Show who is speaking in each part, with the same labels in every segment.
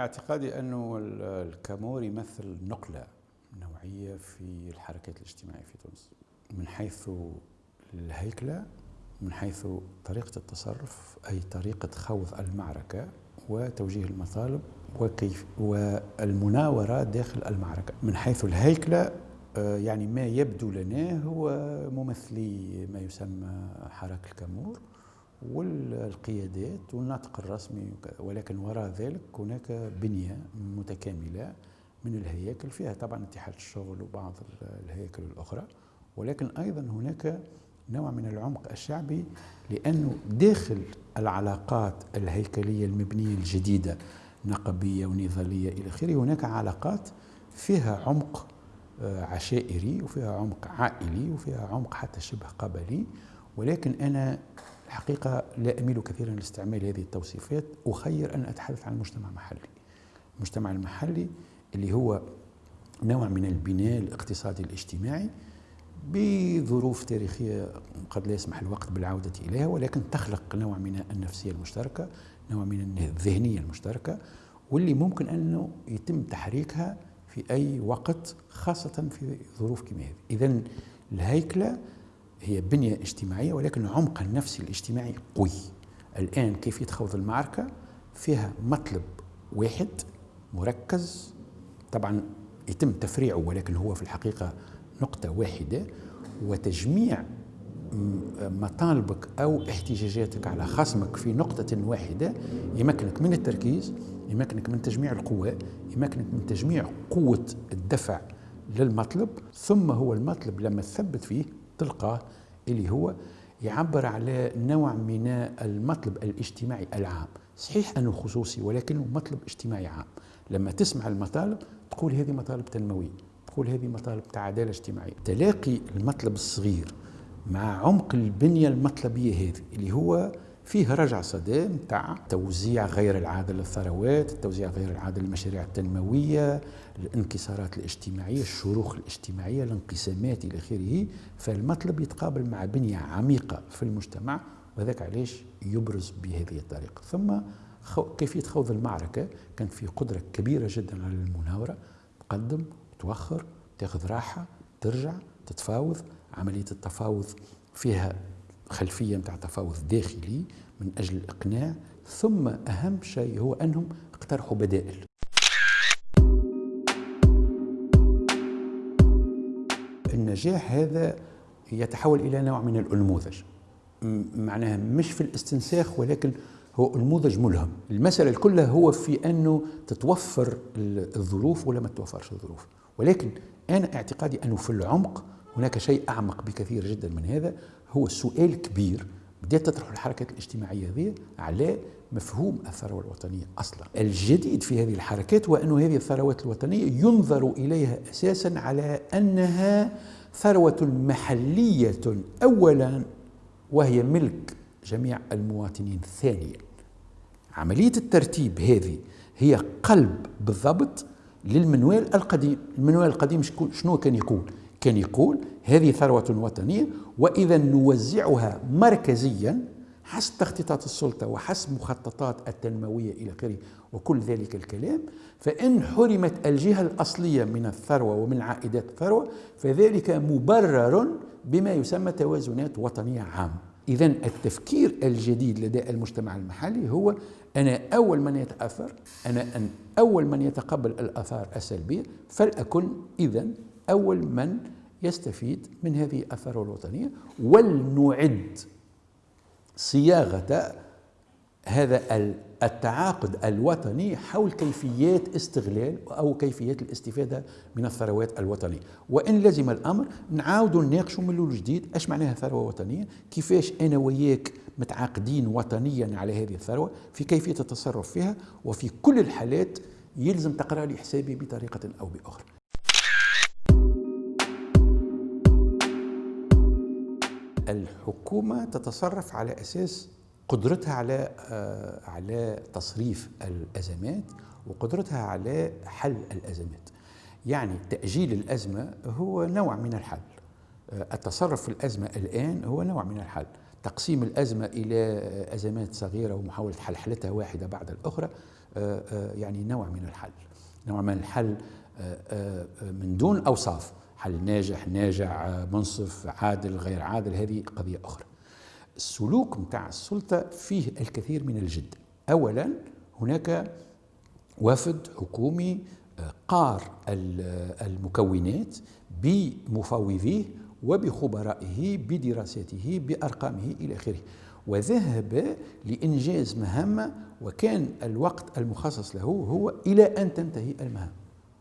Speaker 1: أعتقادي أنه الكامور يمثل نقلة نوعية في الحركات الاجتماعية في تونس. من حيث الهيكلة من حيث طريقة التصرف أي طريقة خوض المعركة وتوجيه المطالب وكيف والمناورة داخل المعركة. من حيث الهيكلة آه، يعني ما يبدو لنا هو ممثلي ما يسمى حراك الكامور. والقيادات والناطق الرسمي ولكن وراء ذلك هناك بنية متكاملة من الهياكل. فيها طبعا اتحاد الشغل وبعض الهياكل الأخرى ولكن أيضا هناك نوع من العمق الشعبي لأنه داخل العلاقات الهيكلية المبنية الجديدة نقبية ونضالية إلى آخره هناك علاقات فيها عمق آه، عشائري وفيها عمق عائلي وفيها عمق حتى شبه قبلي. ولكن أنا الحقيقة لا أميل كثيرا لاستعمال هذه التوصيفات أخير أن أتحدث عن المجتمع المحلي. المجتمع المحلي اللي هو نوع من البناء الاقتصادي الاجتماعي بظروف تاريخية قد لا يسمح الوقت بالعودة إليها ولكن تخلق نوع من النفسية المشتركة نوع من الذهنية المشتركة واللي ممكن أنه يتم تحريكها في أي وقت خاصة في ظروف كما هذه. إذا الهيكلة هي بنية اجتماعية ولكن عمق النفسي الاجتماعي قوي. الآن كيفية خوض المعركة؟ فيها مطلب واحد مركز. طبعا يتم تفريعه ولكن هو في الحقيقة نقطة واحدة. وتجميع مطالبك أو احتجاجاتك على خصمك في نقطة واحدة يمكنك من التركيز يمكنك من تجميع القوى يمكنك من تجميع قوة الدفع للمطلب. ثم هو المطلب لما تثبت فيه تلقاه اللي هو يعبر على نوع من المطلب الاجتماعي العام. صحيح أنه خصوصي ولكنه مطلب اجتماعي عام. لما تسمع المطالب تقول هذه مطالب تنموية تقول هذه مطالب تاع عدالة اجتماعية. تلاقي المطلب الصغير مع عمق البنية المطلبية هذه اللي هو فيه رجع صدى نتاع توزيع غير العادل للثروات، التوزيع غير العادل للمشاريع التنموية، الانكسارات الاجتماعية، الشروخ الاجتماعية، الانقسامات إلى آخره، فالمطلب يتقابل مع بنية عميقة في المجتمع وذاك علاش يبرز بهذه الطريقة، ثم كيفية خوض المعركة كان في قدرة كبيرة جدا على المناورة. تقدم توخر تاخذ راحة ترجع تتفاوض. عملية التفاوض فيها خلفيه نتاع تفاوض داخلي من أجل الإقناع ثم أهم شيء هو أنهم اقترحوا بدائل. النجاح هذا يتحول إلى نوع من الانموذج معناها مش في الاستنساخ ولكن هو نموذج ملهم. المسألة كلها هو في أنه تتوفر الظروف ولا ما تتوفرش الظروف. ولكن أنا اعتقادي أنه في العمق هناك شيء أعمق بكثير جدا من هذا هو سؤال كبير بدأت تطرح الحركات الاجتماعية هذه على مفهوم الثروة الوطنية أصلا. الجديد في هذه الحركات هو أن هذه الثروات الوطنية ينظر إليها أساسا على أنها ثروة محلية أولا وهي ملك جميع المواطنين. ثانيا عملية الترتيب هذه هي قلب بالضبط للمنوال القديم. المنوال القديم شنو كان يقول؟ كان يقول هذه ثروة وطنية وإذا نوزعها مركزيا حسب تخطيطات السلطة وحسب مخططات التنموية إلى آخره وكل ذلك الكلام فإن حرمت الجهة الأصلية من الثروة ومن عائدات الثروة فذلك مبرر بما يسمى توازنات وطنية عامة إذا التفكير الجديد لدى المجتمع المحلي هو أنا أول من يتأثر أنا أن أول من يتقبل الآثار السلبية فلأكن إذا أول من يستفيد من هذه الثروة الوطنية ولنعد صياغة هذا التعاقد الوطني حول كيفيات استغلال أو كيفيات الاستفادة من الثروات الوطنية. وإن لزم الأمر نعاود نناقشوا من الأول جديد أش معناها ثروة وطنية كيفاش أنا وياك متعاقدين وطنيا على هذه الثروة في كيفية التصرف فيها وفي كل الحالات يلزم تقرأ لي حسابي بطريقة أو بأخرى. الحكومة تتصرف على أساس قدرتها على آه، على تصريف الأزمات وقدرتها على حل الأزمات. يعني تأجيل الأزمة هو نوع من الحل. آه، التصرف في الأزمة الآن هو نوع من الحل. تقسيم الأزمة إلى أزمات صغيرة ومحاولة حلحلتها واحدة بعد الأخرى يعني نوع من الحل. نوع من الحل من دون أوصاف. حل ناجح ناجع منصف عادل غير عادل هذه قضية أخرى. السلوك متاع السلطة فيه الكثير من الجد. أولا هناك وفد حكومي قار المكونات بمفاوضيه وبخبرائه بدراساته بأرقامه إلى آخره. وذهب لإنجاز مهمة وكان الوقت المخصص له هو إلى أن تنتهي المهام.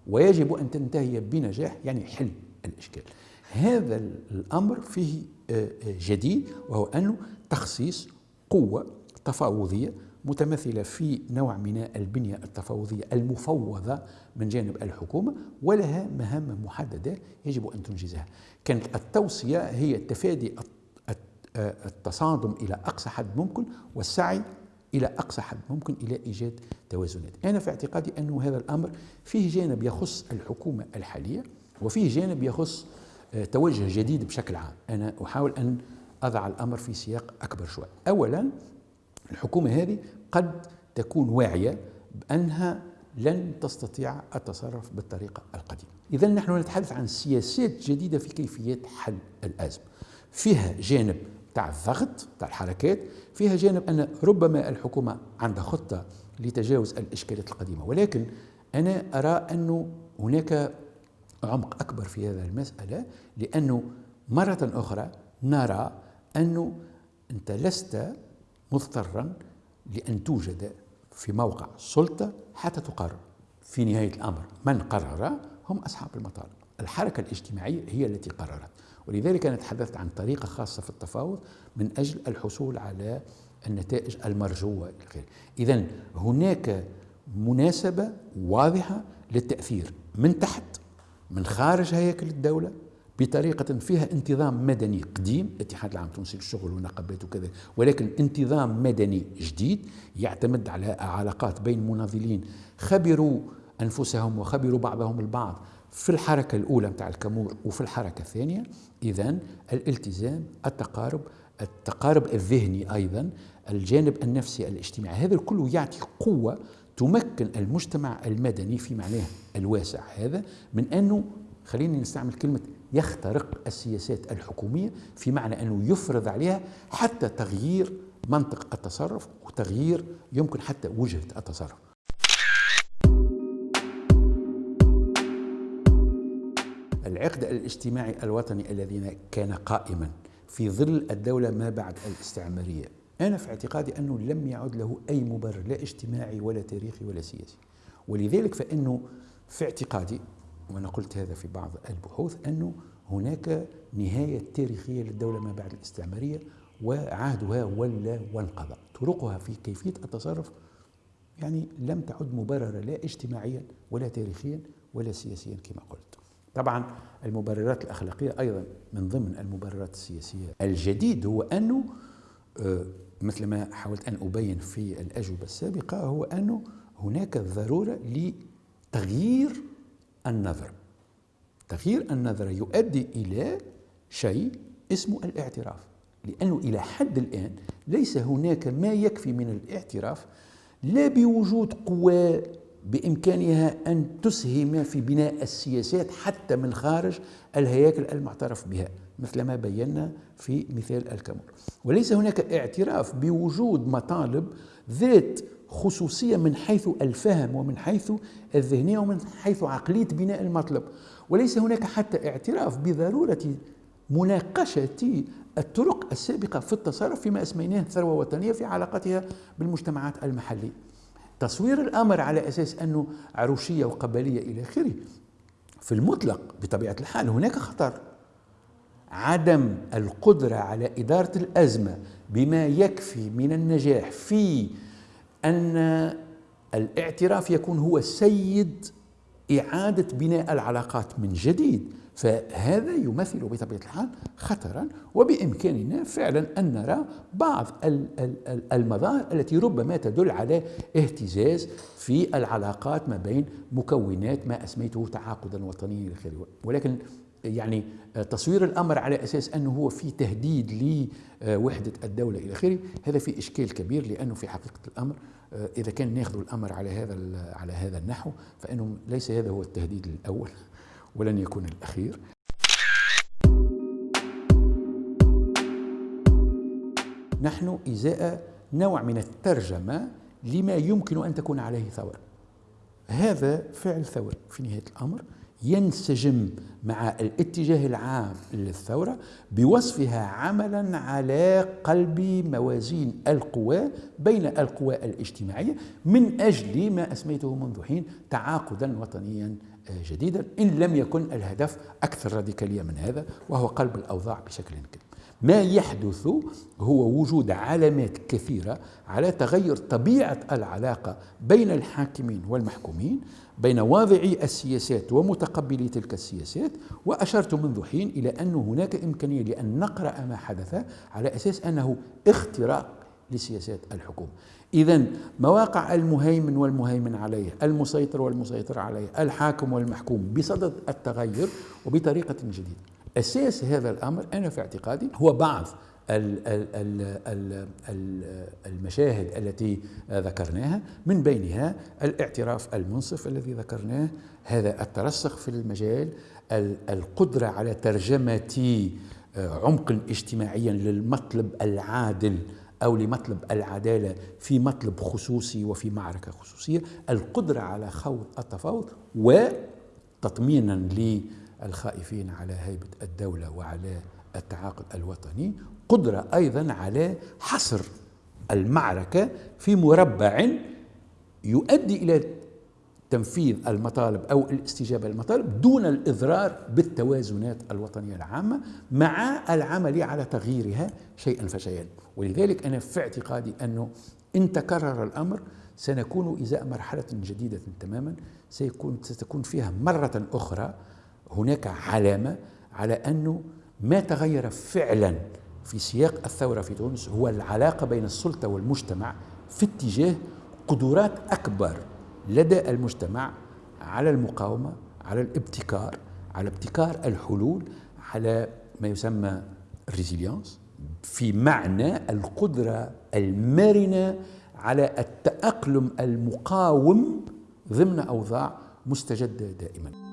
Speaker 1: ويجب أن تنتهي بنجاح يعني حل. الإشكال. هذا الأمر فيه آه، آه، جديد وهو أنه تخصيص قوة تفاوضية متمثلة في نوع من البنية التفاوضية المفوضة من جانب الحكومة ولها مهام محددة يجب أن تنجزها. كانت التوصية هي تفادي التصادم إلى أقصى حد ممكن والسعي إلى أقصى حد ممكن إلى إيجاد توازنات. أنا في اعتقادي أن هذا الأمر فيه جانب يخص الحكومة الحالية وفيه جانب يخص آه، توجه جديد بشكل عام. أنا أحاول أن أضع الأمر في سياق أكبر شوي. أولا الحكومة هذه قد تكون واعية بأنها لن تستطيع التصرف بالطريقة القديمة. إذا نحن نتحدث عن سياسات جديدة في كيفية حل الأزمة. فيها جانب تاع الضغط تاع الحركات فيها جانب أن ربما الحكومة عندها خطة لتجاوز الإشكالات القديمة. ولكن أنا أرى أنه هناك عمق أكبر في هذه المسألة لأنه مرة أخرى نرى أنه أنت لست مضطرا لأن توجد في موقع سلطة حتى تقرر. في نهاية الأمر من قرر هم أصحاب المطالب. الحركة الاجتماعية هي التي قررت. ولذلك أنا تحدثت عن طريقة خاصة في التفاوض من أجل الحصول على النتائج المرجوة إذا هناك مناسبة واضحة للتأثير من تحت من خارج هياكل الدولة بطريقة فيها انتظام مدني قديم. الاتحاد العام التونسي للشغل والنقابات وكذا. ولكن انتظام مدني جديد يعتمد على علاقات بين مناضلين. خبروا أنفسهم وخبروا بعضهم البعض في الحركة الأولى متاع الكامور وفي الحركة الثانية. إذا الالتزام التقارب التقارب الذهني أيضا الجانب النفسي الاجتماعي. هذا كله يعطي قوة تمكن المجتمع المدني في معناه الواسع هذا من أنه خليني نستعمل كلمة يخترق السياسات الحكومية في معنى أنه يفرض عليها حتى تغيير منطق التصرف وتغيير يمكن حتى وجهة التصرف. العقد الاجتماعي الوطني الذي كان قائما في ظل الدولة ما بعد الاستعمارية. أنا في اعتقادي أنه لم يعد له أي مبرر لا اجتماعي ولا تاريخي ولا سياسي. ولذلك فإنه في اعتقادي وأنا قلت هذا في بعض البحوث أنه هناك نهاية تاريخية للدولة ما بعد الاستعمارية وعهدها ولا وانقضى. طرقها في كيفية التصرف يعني لم تعد مبررة لا اجتماعيا ولا تاريخيا ولا سياسيا كما قلت. طبعا المبررات الأخلاقية أيضا من ضمن المبررات السياسية الجديد هو أنه آه، مثل ما حاولت أن أبين في الأجوبة السابقة هو أنه هناك ضرورة لتغيير النظر. تغيير النظرة يؤدي إلى شيء اسمه الاعتراف. لأنه إلى حد الآن ليس هناك ما يكفي من الاعتراف لا بوجود قوى بإمكانها أن تسهم في بناء السياسات حتى من خارج الهياكل المعترف بها مثل ما بينا في مثال الكامور وليس هناك اعتراف بوجود مطالب ذات خصوصية من حيث الفهم ومن حيث الذهنية ومن حيث عقلية بناء المطلب. وليس هناك حتى اعتراف بضرورة مناقشة الطرق السابقة في التصرف فيما أسميناه ثروة وطنية في علاقتها بالمجتمعات المحلية. تصوير الأمر على أساس أنه عروشية وقبلية إلى آخره. في المطلق بطبيعة الحال هناك خطر. عدم القدرة على إدارة الأزمة بما يكفي من النجاح في أن الاعتراف يكون هو سيد إعادة بناء العلاقات من جديد. فهذا يمثل بطبيعة الحال خطرا وبإمكاننا فعلا أن نرى بعض المظاهر التي ربما تدل على اهتزاز في العلاقات ما بين مكونات ما أسميته تعاقدا وطنيا ولكن يعني تصوير الأمر على أساس أنه هو في تهديد لوحدة الدولة إلى آخره هذا في إشكال كبير لأنه في حقيقة الأمر إذا كان ناخذ الأمر على هذا على هذا النحو فإنه ليس هذا هو التهديد الأول. ولن يكون الأخير. نحن إزاء نوع من الترجمة لما يمكن أن تكون عليه ثوره هذا فعل ثوره في نهاية الأمر. ينسجم مع الاتجاه العام للثورة بوصفها عملا على قلب موازين القوى بين القوى الاجتماعية من أجل ما أسميته منذ حين تعاقدا وطنيا جديدا إن لم يكن الهدف أكثر راديكالية من هذا وهو قلب الأوضاع بشكل كبير. ما يحدث هو وجود علامات كثيرة على تغير طبيعة العلاقة بين الحاكمين والمحكومين بين واضعي السياسات ومتقبلي تلك السياسات وأشرت منذ حين إلى أن هناك إمكانية لأن نقرأ ما حدث على أساس أنه اختراق لسياسات الحكومة. إذا مواقع المهيمن والمهيمن عليه المسيطر والمسيطر عليه الحاكم والمحكوم بصدد التغير وبطريقة جديدة. أساس هذا الأمر أنا في اعتقادي هو بعض المشاهد التي ذكرناها من بينها الاعتراف المنصف الذي ذكرناه هذا الترسخ في المجال القدرة على ترجمة عمق اجتماعيا للمطلب العادل أو لمطلب العدالة في مطلب خصوصي وفي معركة خصوصية القدرة على خوض التفاوض وتطمينا للخائفين على هيبة الدولة وعلى التعاقد الوطني قدرة أيضا على حصر المعركة في مربع يؤدي إلى تنفيذ المطالب أو الاستجابة للمطالب دون الإضرار بالتوازنات الوطنية العامة مع العمل على تغييرها شيئا فشيئا. ولذلك أنا في اعتقادي أنه إن تكرر الأمر سنكون إزاء مرحلة جديدة تماما سيكون ستكون فيها مرة أخرى هناك علامة على أنه ما تغير فعلا في سياق الثورة في تونس هو العلاقة بين السلطة والمجتمع في اتجاه قدرات أكبر لدى المجتمع على المقاومة على الابتكار على ابتكار الحلول على ما يسمى الريزيليانس في معنى القدرة المرنة على التأقلم المقاوم ضمن أوضاع مستجدة دائما.